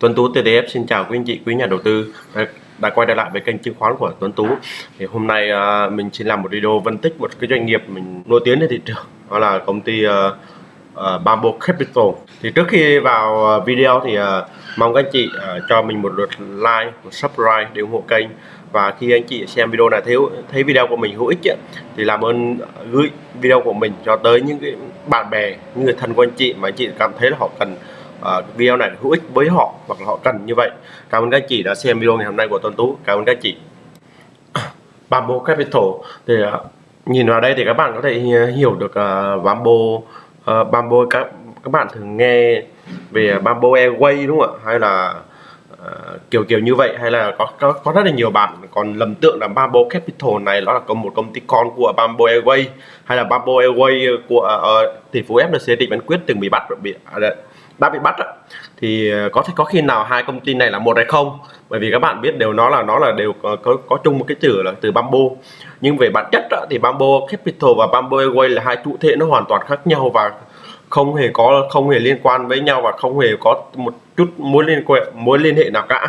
Tuấn Tú TTF xin chào quý anh chị, quý nhà đầu tư đã, đã quay trở lại với kênh chứng khoán của Tuấn Tú. Thì hôm nay uh, mình xin làm một video phân tích một cái doanh nghiệp mình nổi tiếng trên thị trường, đó là công ty uh, uh, Bamboo Capital. Thì trước khi vào video thì uh, mong các anh chị uh, cho mình một lượt like, một subscribe để ủng hộ kênh và khi anh chị xem video này thấy thấy video của mình hữu ích ấy, thì làm ơn gửi video của mình cho tới những cái bạn bè, những người thân của anh chị mà anh chị cảm thấy là họ cần uh, video này hữu ích với họ hoặc là họ cần như vậy. Cảm ơn các chị đã xem video ngày hôm nay của Tuấn Tú. Cảm ơn các chị. Bamboo Capital. Thì uh, nhìn vào đây thì các bạn có thể hiểu được uh, Bamboo uh, Bamboo các các bạn thường nghe về Bamboo Airways đúng không ạ? Hay là uh, kiểu kiểu như vậy. Hay là có, có có rất là nhiều bạn còn lầm tượng là Bamboo Capital này nó là có một công ty con của Bamboo Airways hay là Bamboo Airways của uh, tỷ phú FNC Trịnh Văn Quyết từng bị bắt bị uh, đã bị bắt đó. thì ờ, có thể có khi nào hai công ty này là một hay không? Bởi vì các bạn biết đều nó là nó là đều có, có, có chung một cái chữ là từ bamboo. Nhưng về bản chất đó, thì bamboo capital và bamboo airway là hai chủ thể nó hoàn toàn khác nhau và không hề có không hề liên quan với nhau và không hề có một chút mối liên quan mối liên hệ nào cả.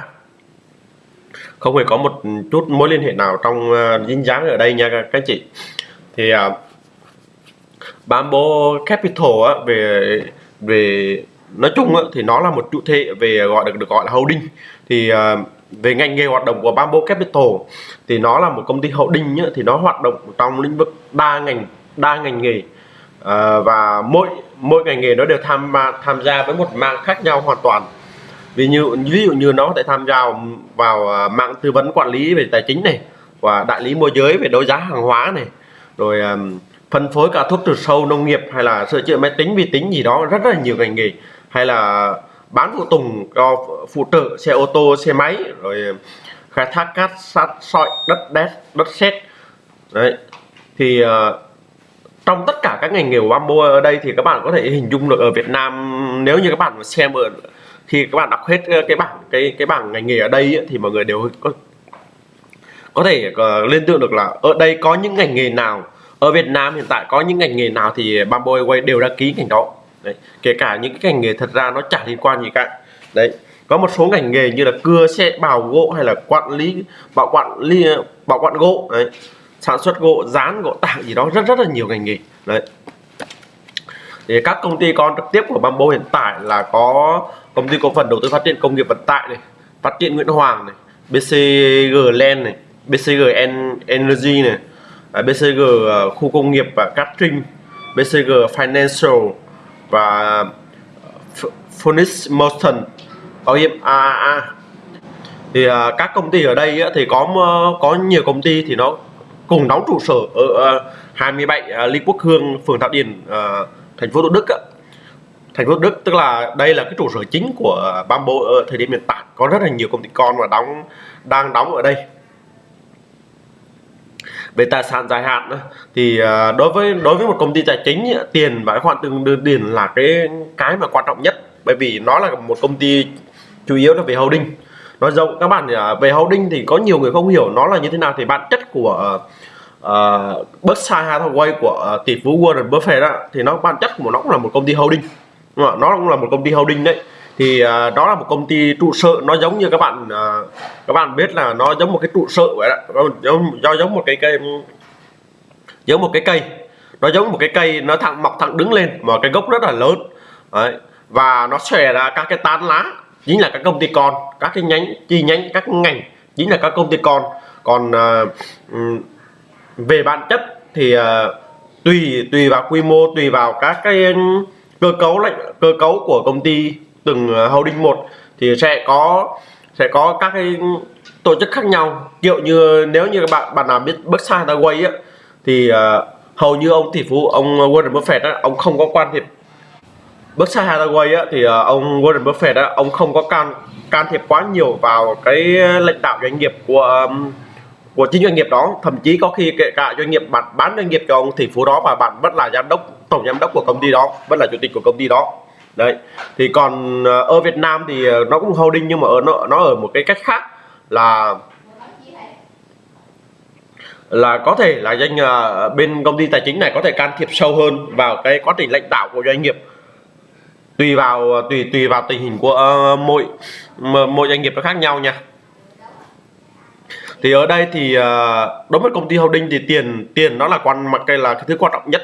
Không hề có một chút mối liên hệ nào trong uh, dính dáng ở đây nha các anh chị. Thì uh, bamboo capital á, về về nói chung thì nó là một chủ thể về gọi được được gọi là holding. Thì à, về ngành nghề hoạt động của Bamboo Capital thì nó là một công ty holding nhá, thì nó hoạt động trong lĩnh vực đa ngành đa ngành nghề. À, và mỗi mỗi ngành nghề nó đều tham tham gia với một mạng khác nhau hoàn toàn. Ví dụ ví dụ như nó có thể tham gia vào à, mạng tư vấn quản lý về tài chính này và đại lý môi giới về đấu giá hàng hóa này rồi phân phối cả thuốc trừ sâu nông nghiệp hay là sửa chữa máy tính vi tính gì đó rất là nhiều ngành nghề hay là bán phụ tùng cho phụ trợ xe ô tô xe máy rồi khai thác cát sắt sỏi đất đét đất sét. Đấy. Thì uh, trong tất cả các ngành nghề của bamboo ở đây thì các bạn có thể hình dung được ở Việt Nam nếu như các bạn xem ở khi các bạn đọc hết ờ, cái bảng cái cái bảng ngành nghề ở đây ấy, thì mọi người đều có có thể uh, liên tưởng được là ở đây có những ngành nghề nào ở Việt Nam hiện tại có những ngành nghề nào thì Bamboo Airways đều đăng ký ngành đó đấy. kể cả những cái ngành nghề thật ra nó chả liên quan gì cả đấy, có một số ngành nghề như là cưa xe bào gỗ hay là quản lý, bảo quản lý bảo quản gỗ, đấy, sản xuất gỗ, dán gỗ tảng gì đó, rất rất là nhiều ngành nghề đấy thì các công ty con trực tiếp của Bamboo hiện tại là có công ty cổ phần đầu tư phát triển công nghiệp vận tải này, phát triển Nguyễn Hoàng này BCG Land này BCG Energy này à, BCG à, khu công nghiệp và Cát Trinh BCG Financial và Phoenix Motion bảo hiểm AAA thì uh, các công ty ở đây á, thì có có nhiều công ty thì nó cùng đóng trụ sở ở uh, 27 uh, Lý Quốc Hương phường Thảo Điền uh, thành phố Thủ Đức á. thành phố Thủ Đức tức là đây là cái trụ sở chính của Bamboo ở thời điểm hiện tại. Có rất là nhiều công ty con và đóng đang đóng ở đây về tài sản dài hạn thì à, đối với đối với một công ty tài chính tiền và cái khoản tương tiền là cái cái mà quan trọng nhất. Bởi vì nó là một công ty chủ yếu là về holding. Nói rộng các bạn à, về holding thì có nhiều người không hiểu nó là như thế nào. Thì bản chất của uh, Berkshire Hathaway của uh, tỷ phú Warren Buffett đó, thì nó bản chất của nó cũng là một công ty holding. Nó cũng là một công ty holding đấy thì uh, đó là một công ty trụ sở nó giống như các bạn uh, các bạn biết là nó giống một cái trụ sở vậy đó. Giống do giống một cái cây giống một cái cây. Nó giống một cái cây nó thẳng mọc thẳng đứng lên mà cái gốc rất là lớn. Đấy. và nó xòe ra các cái tán lá chính là các công ty con các cái nhánh chi nhánh các ngành chính là các công ty con. Còn uh, về bản chất thì uh, tùy tùy vào quy mô tùy vào các cái cơ cấu lệnh cơ cấu của công ty từng ờ, holding một thì sẽ có sẽ có các cái tổ chức khác nhau. Kiểu như nếu như các bạn bạn nào biết Berkshire Hathaway á thì uh, hầu như ông tỷ phú ông Warren Buffett á, ông không có quan thiệp. Berkshire Hathaway á, thì uh, ông Warren Buffett á, ông không có can can thiệp quá nhiều vào cái lãnh đạo doanh nghiệp của um, của chính doanh nghiệp đó. Thậm chí có khi kể cả doanh nghiệp bạn bán doanh nghiệp cho ông tỷ phú đó và bạn vẫn là giám đốc tổng giám đốc của công ty đó vẫn là chủ tịch của công ty đó đấy thì còn ờ, ở Việt Nam thì ờ, nó cũng holding nhưng mà ở nó nó ở một cái cách khác là là có thể là doanh uh, bên công ty tài chính này có thể can thiệp sâu hơn vào cái quá trình lãnh đạo của doanh nghiệp. Tùy vào tùy tùy vào tình hình của uh, mỗi mỗi doanh nghiệp nó khác nhau nha. Thì ở đây thì uh, đối với công ty holding thì tiền tiền nó là quan mặt cái là cái thứ quan trọng nhất.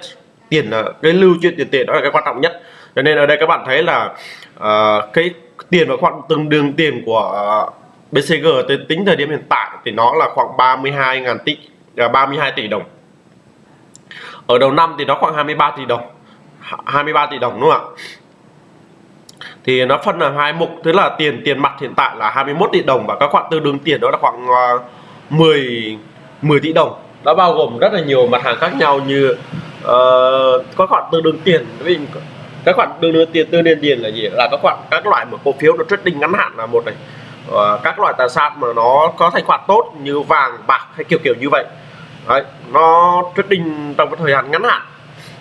Tiền là cái lưu chuyển tiền tệ đó là cái quan trọng nhất cho nên ở đây các bạn thấy là uh, cái tiền và khoảng từng đường tiền của uh, BCG tính thời điểm hiện tại thì nó là khoảng 32.000 tỷ à, uh, 32 tỷ đồng. Ở đầu năm thì nó khoảng 23 tỷ đồng 23 tỷ đồng đúng không ạ? Thì nó phân là hai mục tức là tiền tiền mặt hiện tại là 21 tỷ đồng và các khoản tương đương tiền đó là khoảng uh, 10 10 tỷ đồng. Đã bao gồm rất là nhiều mặt hàng khác nhau như ờ, uh, có khoản tương đương tiền. Với các khoản tương đương tiền tương đương tiền là gì? Là các khoản các loại mà cổ phiếu nó trading ngắn hạn là một này. Uh, các loại tài sản mà nó có thành khoản tốt như vàng bạc hay kiểu kiểu như vậy. Đấy, nó trading trong cái thời gian ngắn hạn.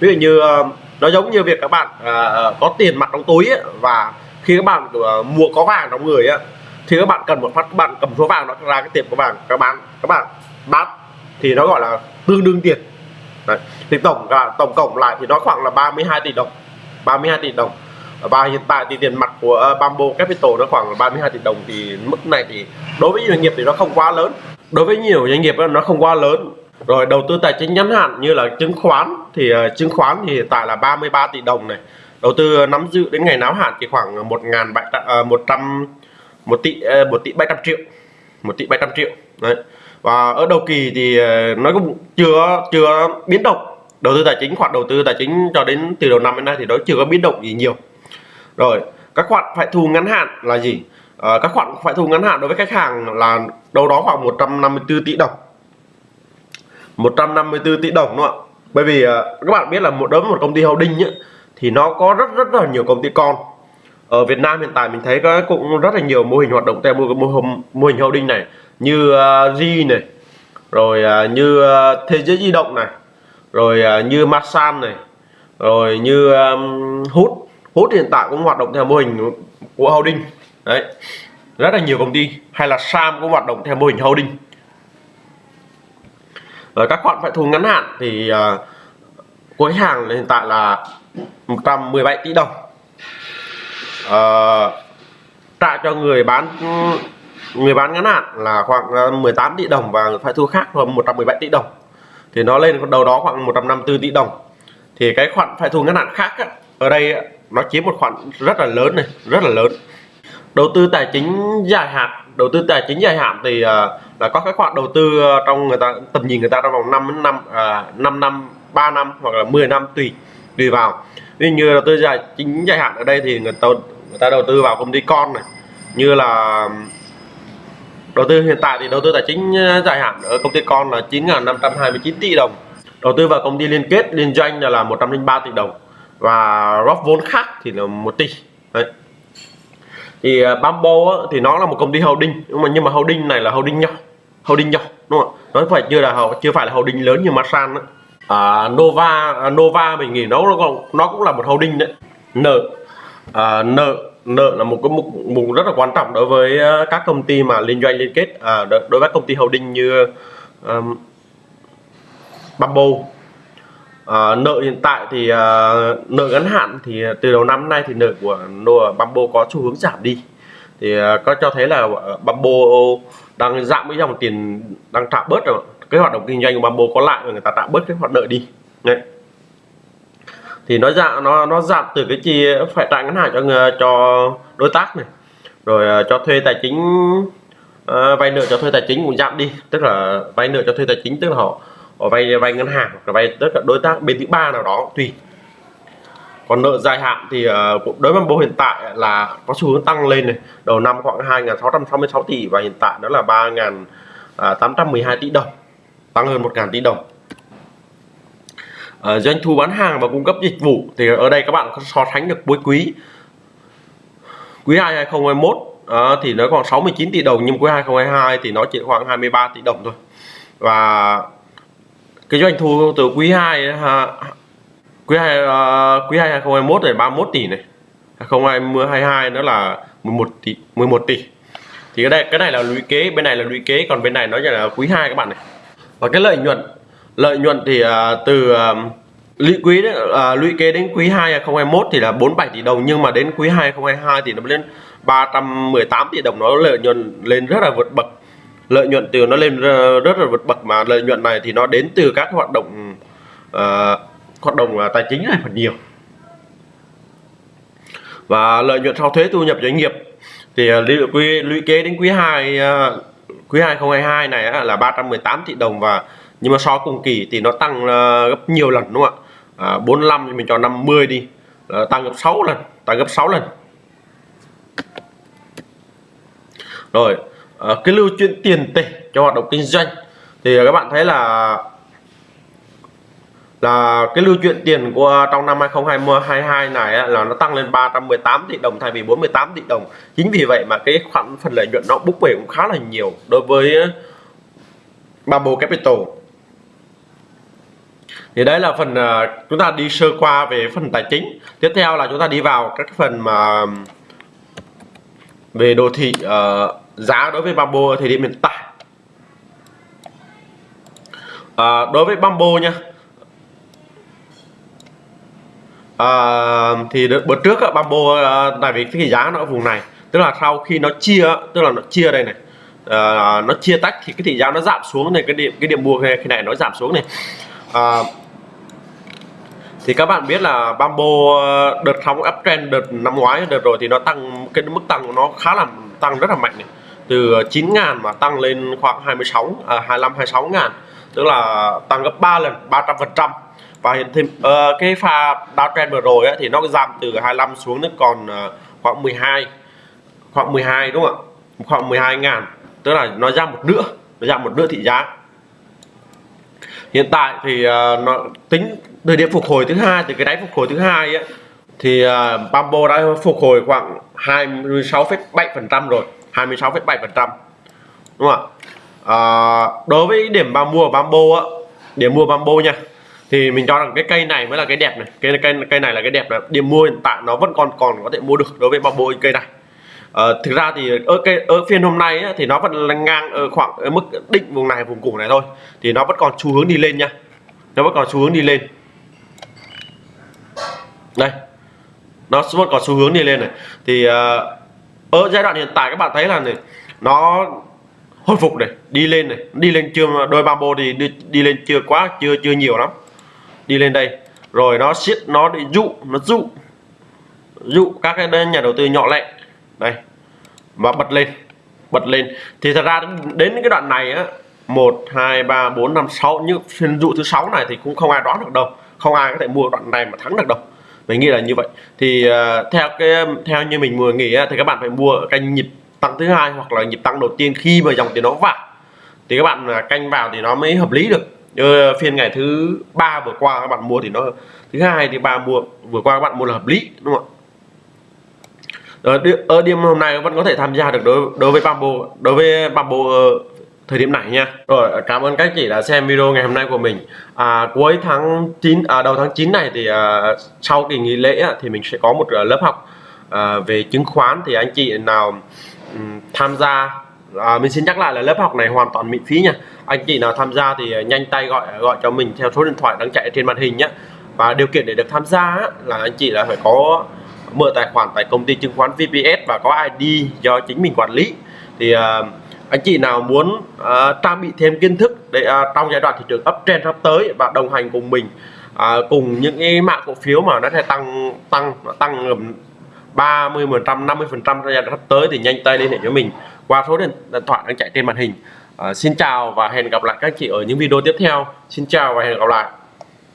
Ví dụ như uh, nó giống như việc các bạn uh, có tiền mặt trong túi ấy, và khi các bạn uh, mua có vàng trong người ấy, thì các bạn cần một phát các bạn cầm số vàng nó ra cái tiền của vàng các bạn các bạn bán thì nó gọi là tương đương tiền. Đấy. thì tổng cả tổng cộng lại thì nó khoảng là 32 tỷ đồng. 32 tỷ đồng. Và hiện tại thì tiền mặt của ờ, Bamboo Capital nó khoảng là 32 tỷ đồng thì mức này thì đối với doanh nghiệp thì nó không quá lớn. Đối với nhiều doanh nghiệp nó không quá lớn. Rồi đầu tư tài chính ngắn hạn như là chứng khoán thì ờ, chứng khoán thì hiện tại là 33 tỷ đồng này. Đầu tư ờ, nắm giữ đến ngày náo hạn thì khoảng một ngàn một trăm, một tỷ một tỷ 700 triệu, một tỷ 700 triệu. Đấy. Và ở đầu kỳ thì nó cũng chưa chưa biến động đầu tư tài chính khoản đầu tư tài chính cho đến từ đầu năm đến nay thì nó chưa có biến động gì nhiều. Rồi các khoản phải thu ngắn hạn là gì? À, các khoản phải thu ngắn hạn đối với khách hàng là đâu đó khoảng 154 tỷ đồng. 154 tỷ đồng đúng không ạ? Bởi vì à, các bạn biết là một đối với một công ty holding ấy, thì nó có rất rất là nhiều công ty con. Ở Việt Nam hiện tại mình thấy có cũng rất là nhiều mô hình hoạt động theo mô, mô, mô hình holding này như uh, G này rồi uh, như uh, thế giới di động này rồi uh, như Masan này rồi như um, hút. Hút hiện tại cũng hoạt động theo mô hình của holding đấy rất là nhiều công ty. Hay là Sam cũng hoạt động theo mô hình holding rồi các khoản phải thu ngắn hạn thì uh, cuối hàng hiện tại là 117 tỷ đồng. Uh, trả cho người bán người bán ngắn hạn là khoảng à, 18 tỷ đồng và phải thu khác là 117 tỷ đồng thì nó lên đầu đó khoảng 154 tỷ đồng. Thì cái khoản phải thu ngắn hạn khác á, ở đây nó chiếm một khoản rất là lớn này rất là lớn. Đầu tư tài chính dài hạn đầu tư tài chính dài hạn thì uh, là có các khoản đầu tư à, trong người ta tầm nhìn người ta trong vòng 5 năm uh, 5 năm à, 3 năm hoặc là 10 năm tùy tùy vào. Ví như đầu tư dài chính dài hạn ở đây thì người ta người ta đầu tư vào công ty con này như là đầu tư hiện tại thì đầu tư tài chính ờ, dài hạn ở công ty con là 9.529 tỷ đồng. Đầu tư vào công ty liên kết liên doanh là 103 tỷ đồng. Và góp vốn khác thì là một tỷ. Đấy. thì ờ, Bambo á, thì nó là một công ty holding nhưng mà nhưng mà holding này là holding nhỏ holding nhỏ đúng không nó phải chưa là chưa phải là holding lớn như Masan đó À, Nova à, Nova mình nghĩ nó nó cũng là một holding đấy. Nợ à, nợ nợ là một cái mục, mục rất là quan trọng đối với ờ, các công ty mà liên doanh liên kết à, đối với công ty holding như um, Bamboo. À, nợ hiện tại thì à, nợ ngắn hạn thì từ đầu năm nay thì nợ của nợ Bamboo có xu hướng giảm đi. Thì à, có cho thấy là Bamboo đang giảm cái dòng tiền đang trả bớt rồi. Cái hoạt động kinh doanh của Bamboo có lại người ta trả bớt cái hoạt nợ đi. Đấy thì nó giảm nó nó giảm từ cái chi phải trả ngân hàng cho cho đối tác này. Rồi ờ, cho thuê tài chính uh, vay nợ cho thuê tài chính cũng giảm đi. Tức là vay nợ cho thuê tài chính tức là họ họ vay vay ngân hàng hoặc là vay tất cả đối tác bên thứ ba nào đó tùy. Còn nợ dài hạn thì uh, đối với bộ hiện tại là có xu hướng tăng lên này. Đầu năm khoảng 2.666 tỷ và hiện tại đó là 3.812 à, tỷ đồng tăng hơn 1.000 tỷ đồng uh, doanh thu bán hàng và cung cấp dịch vụ thì ở đây các bạn có so sánh được cuối quý. Quý 2 2021 uh, thì nó còn 69 tỷ đồng nhưng quý 2022 thì nó chỉ khoảng 23 tỷ đồng thôi. Và cái doanh thu từ quý 2 ha, quý 2 uh, ờ, quý 2 2021 này 31 tỷ này. 2022 nó là 11 tỷ 11 tỷ. Thì cái này cái này là lũy kế bên này là lũy kế còn bên này nó là quý 2 các bạn này. Và cái lợi nhuận lợi nhuận thì uh, từ uh, lũy quý đấy, uh, lũy kế đến quý 2 2021 thì là 47 tỷ đồng nhưng mà đến quý 2 2022 thì nó lên 318 tỷ đồng nó lợi nhuận lên rất là vượt bậc. Lợi nhuận từ nó lên ờ, rất là vượt bậc mà lợi nhuận này thì nó đến từ các hoạt động uh, hoạt động uh, tài chính này phần nhiều. Và lợi nhuận sau thuế thu nhập doanh nghiệp thì uh, lũy, lũy kế đến quý 2 uh, quý 2022 này là 318 tỷ đồng và nhưng mà so cùng kỳ thì nó tăng ờ, gấp nhiều lần đúng không ạ? À, 45 thì mình cho 50 đi. À, tăng gấp 6 lần tăng gấp 6 lần. Rồi à, cái lưu chuyển tiền tệ cho hoạt động kinh doanh. Thì các bạn thấy là là cái lưu chuyển tiền của trong năm 2022 này là nó tăng lên 318 tỷ đồng thay vì 48 tỷ đồng. Chính vì vậy mà cái khoản phần lợi nhuận nó bốc về cũng khá là nhiều đối với Bamboo Capital thì đấy là phần uh, chúng ta đi sơ qua về phần tài chính. Tiếp theo là chúng ta đi vào các phần mà về đồ thị uh, giá đối với Bamboo thì điểm hiện tại. Uh, đối với Bamboo nha. Uh, thì bữa trước uh, Bamboo uh, tại vì cái giá nó ở vùng này. Tức là sau khi nó chia tức là nó chia đây này. Uh, nó chia tách thì cái thị giá nó giảm xuống này cái điểm cái điểm mua cái này nó giảm xuống này. Uh, thì các bạn biết là Bamboo ờ, đợt sóng uptrend đợt năm ngoái đợt rồi thì nó tăng cái mức tăng của nó khá là tăng rất là mạnh này. Từ ờ, 9 ngàn mà tăng lên khoảng 26 à, 25 26 ngàn. Tức là tăng gấp 3 lần 300 phần trăm. Và hiện thêm uh, cái pha downtrend vừa rồi ấy, thì nó giảm từ 25 xuống đến còn uh, khoảng 12 khoảng 12 đúng không ạ? Khoảng 12 ngàn. Tức là nó giảm một nửa nó giảm một nửa thị giá. Hiện tại thì uh, nó tính thời điểm phục hồi thứ hai từ cái đáy phục hồi thứ hai ấy, thì à, uh, Bambo đã phục hồi khoảng 26,7 phần trăm rồi 26,7 phần trăm. Đúng không ạ? Uh, đối với điểm ba mua Bambo á điểm mua Bambo nha thì mình cho rằng cái cây này mới là cái đẹp này. Cây cây cây này là cái đẹp này điểm mua hiện tại nó vẫn còn còn có thể mua được đối với bamboo cây này. Ờ, thực ra thì ở cái ở phiên hôm nay á, thì nó vẫn là ngang ở khoảng ở mức định vùng này vùng củng này thôi thì nó vẫn còn xu hướng đi lên nha. Nó vẫn còn xu hướng đi lên đây nó vẫn có xu hướng đi lên này. Thì uh, ở giai đoạn hiện tại các bạn thấy là này nó hồi phục này đi lên này. Đi lên chưa đôi bamboo thì đi, đi lên chưa quá chưa chưa nhiều lắm. Đi lên đây rồi nó siết nó đi dụ nó dụ dụ các cái nhà đầu tư nhỏ lẻ. Đây và bật lên bật lên. Thì thật ra đến cái đoạn này á một hai ba bốn năm sáu như phiên dụ thứ sáu này thì cũng không ai đoán được đâu. Không ai có thể mua đoạn này mà thắng được đâu mình nghĩ là như vậy. Thì uh, theo cái theo như mình vừa nghĩ thì các bạn phải mua canh nhịp tăng thứ hai hoặc là nhịp tăng đầu tiên khi mà dòng tiền nó vào. Thì các bạn à, canh vào thì nó mới hợp lý được. Như ờ, phiên ngày thứ ba vừa qua các bạn mua thì nó thứ hai thì ba mua vừa qua các bạn mua là hợp lý đúng không ạ? Ờ, Ở đêm hôm nay vẫn có thể tham gia được đối đối với bamboo đối với bamboo thời điểm này nha. Rồi cảm ơn các chị đã xem video ngày hôm nay của mình. À, cuối tháng 9 à, đầu tháng 9 này thì à, sau kỳ nghỉ lễ thì mình sẽ có một à, lớp học à, về chứng khoán. Thì anh chị nào um, tham gia à, mình xin nhắc lại là lớp học này hoàn toàn miễn phí nha. Anh chị nào tham gia thì nhanh tay gọi gọi cho mình theo số điện thoại đang chạy trên màn hình nhé và điều kiện để được tham gia là anh chị là phải có mở tài khoản tại công ty chứng khoán VPS và có ID do chính mình quản lý. Thì uh, anh chị nào muốn uh, trang bị thêm kiến thức để uh, trong giai đoạn thị trường uptrend sắp tới và đồng hành cùng mình uh, cùng những cái mã cổ phiếu mà nó sẽ tăng tăng tăng 30 phần trăm 50 phần trăm giai đoạn sắp tới thì nhanh tay liên hệ với mình qua số điện thoại đang chạy trên màn hình. Uh, xin chào và hẹn gặp lại các chị ở những video tiếp theo. Xin chào và hẹn gặp lại.